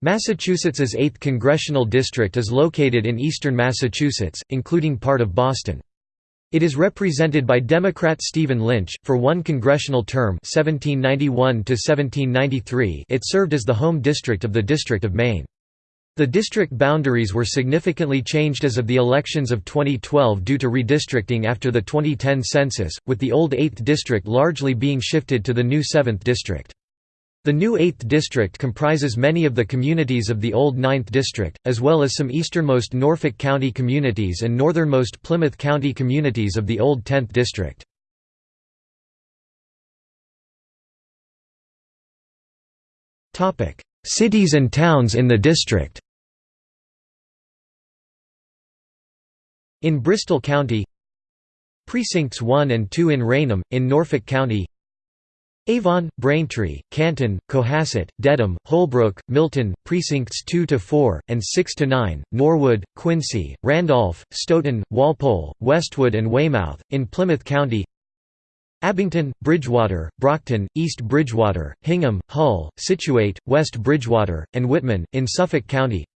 Massachusetts's 8th congressional district is located in eastern Massachusetts, including part of Boston. It is represented by Democrat Stephen Lynch. For one congressional term 1791 to 1793. it served as the home district of the District of Maine. The district boundaries were significantly changed as of the elections of 2012 due to redistricting after the 2010 census, with the old 8th district largely being shifted to the new 7th district. The new 8th district comprises many of the communities of the old 9th district, as well as some easternmost Norfolk County communities and northernmost Plymouth County communities of the old 10th district. Cities and towns in the district In Bristol County Precincts 1 and 2 in Raynham, in Norfolk County Avon, Braintree, Canton, Cohasset, Dedham, Holbrook, Milton, Precincts 2–4, and 6–9, Norwood, Quincy, Randolph, Stoughton, Walpole, Westwood and Weymouth, in Plymouth County. Abington, Bridgewater, Brockton, East Bridgewater, Hingham, Hull, Scituate, West Bridgewater, and Whitman, in Suffolk County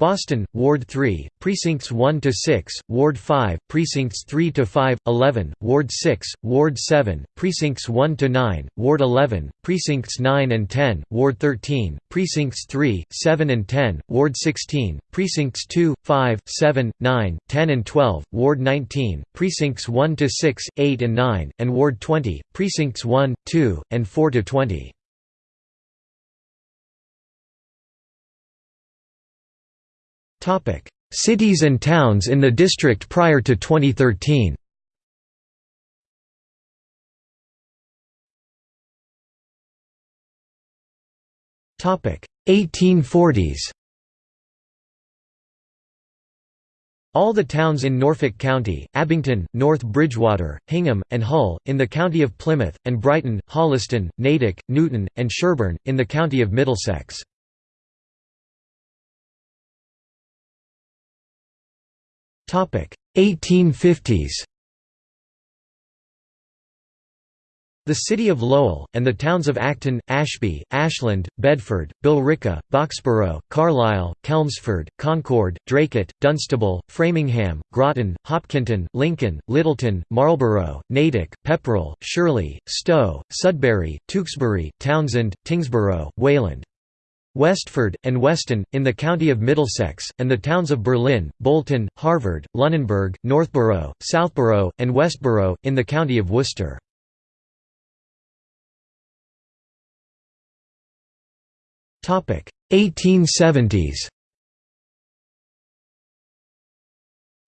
Boston, Ward 3, Precincts 1 to 6, Ward 5, Precincts 3 to 5, 11, Ward 6, Ward 7, Precincts 1 to 9, Ward 11, Precincts 9 and 10, Ward 13, Precincts 3, 7 and 10, Ward 16, Precincts 2, 5, 7, 9, 10 and 12, Ward 19, Precincts 1 to 6, 8 and 9, and Ward 20, Precincts 1, 2, and 4 to 20. Cities and towns in the district prior to 2013 Topic: 1840s All the towns in Norfolk County, Abington, North Bridgewater, Hingham, and Hull, in the County of Plymouth, and Brighton, Holliston, Natick, Newton, and Sherborn, in the County of Middlesex. 1850s The city of Lowell, and the towns of Acton, Ashby, Ashland, Bedford, Billerica, Boxborough, Carlisle, Chelmsford, Concord, Dracut, Dunstable, Framingham, Groton, Hopkinton, Lincoln, Littleton, Marlborough, Natick, Pepperell, Shirley, Stow, Sudbury, Tewksbury, Townsend, Tyngsboro, Wayland, Westford, and Weston, in the county of Middlesex, and the towns of Berlin, Bolton, Harvard, Lunenburg, Northborough, Southborough, and Westborough, in the county of Worcester. Topic 1870s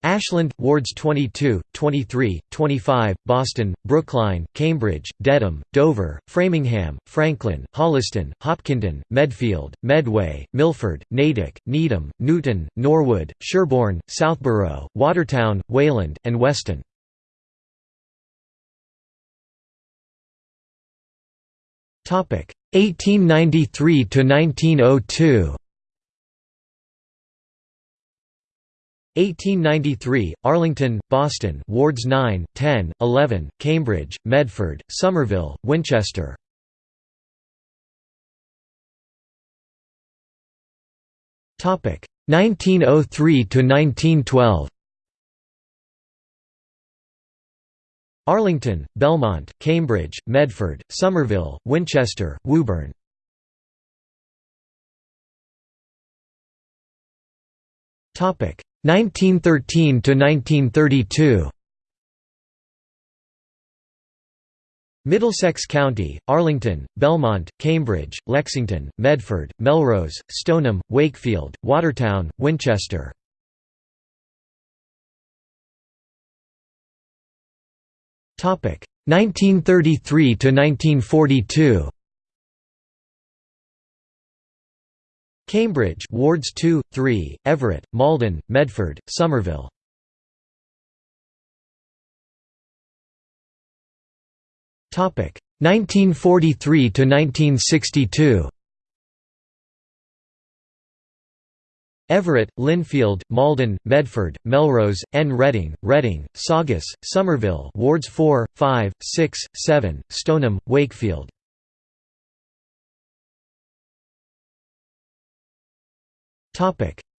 Ashland, wards 22, 23, 25, Boston, Brookline, Cambridge, Dedham, Dover, Framingham, Franklin, Holliston, Hopkinton, Medfield, Medway, Milford, Natick, Needham, Newton, Norwood, Sherborn, Southborough, Watertown, Wayland, and Weston. Topic 1893 to 1902. 1893, Arlington, Boston wards 9, 10, 11, Cambridge, Medford, Somerville, Winchester. Topic 1903 to 1912. Arlington, Belmont, Cambridge, Medford, Somerville, Winchester, Woburn. Topic 1913 to 1932 Middlesex County, Arlington, Belmont, Cambridge, Lexington, Medford, Melrose, Stoneham, Wakefield, Watertown, Winchester. Topic 1933 to 1942 Cambridge wards 2, 3, Everett, Malden, Medford, Somerville. Topic 1943 to 1962. Everett, Lynnfield, Malden, Medford, Melrose, N. Reading, Reading, Saugus, Somerville wards 4, 5, 6, 7, Stoneham, Wakefield.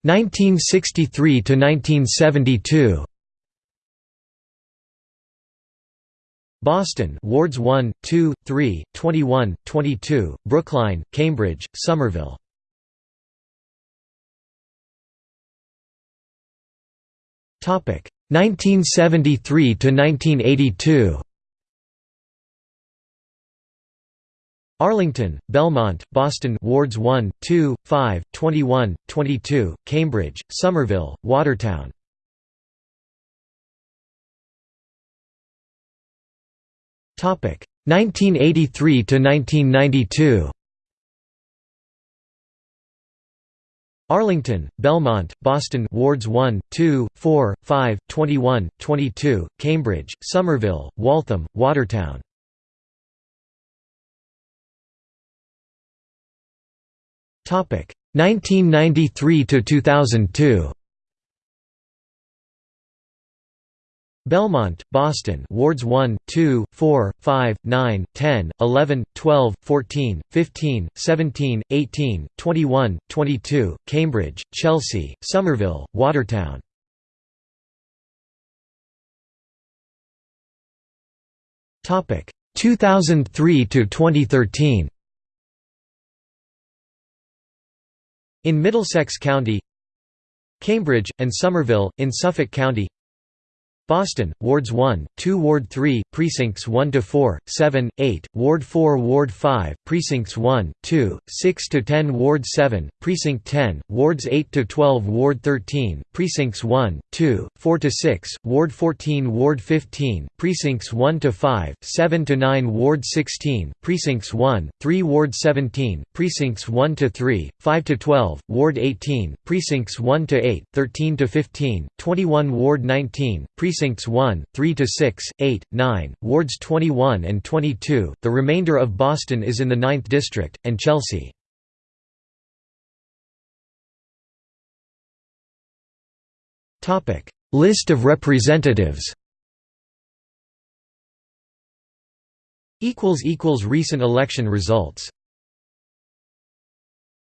1963 to 1972. Boston Wards 1, 2, 3, 21, 22, Brookline, Cambridge, Somerville. Topic 1973 to 1982. Arlington, Belmont, Boston Wards 1, 2, 5, 21, 22, Cambridge, Somerville, Watertown. Topic 1983 to 1992. Arlington, Belmont, Boston Wards 1, 2, 4, 5, 21, 22, Cambridge, Somerville, Waltham, Watertown. 1993 to 2002. Belmont, Boston Wards 1, 2, 4, 5, 9, 10, 11, 12, 14, 15, 17, 18, 21, 22, Cambridge, Chelsea, Somerville, Watertown. Topic 2003 to 2013. In Middlesex County Cambridge, and Somerville, in Suffolk County Boston, Wards 1, 2 Ward 3, Precincts 1 to 4, 7, 8, Ward 4 Ward 5, Precincts 1, 2, 6 to 10 Ward 7, Precinct 10, Wards 8 to 12 Ward 13, Precincts 1, 2, 4 to 6, Ward 14 Ward 15, Precincts 1 to 5, 7 to 9 Ward 16, Precincts 1, 3 Ward 17, Precincts 1 to 3, 5 to 12, Ward 18, Precincts 1 to 8, 13 to 15, 21 Ward 19, Precincts 1, 3 to 6, 8, 9, Wards 21 and 22. The remainder of Boston is in the 9th district and Chelsea. Topic: List of representatives. Equals equals recent election results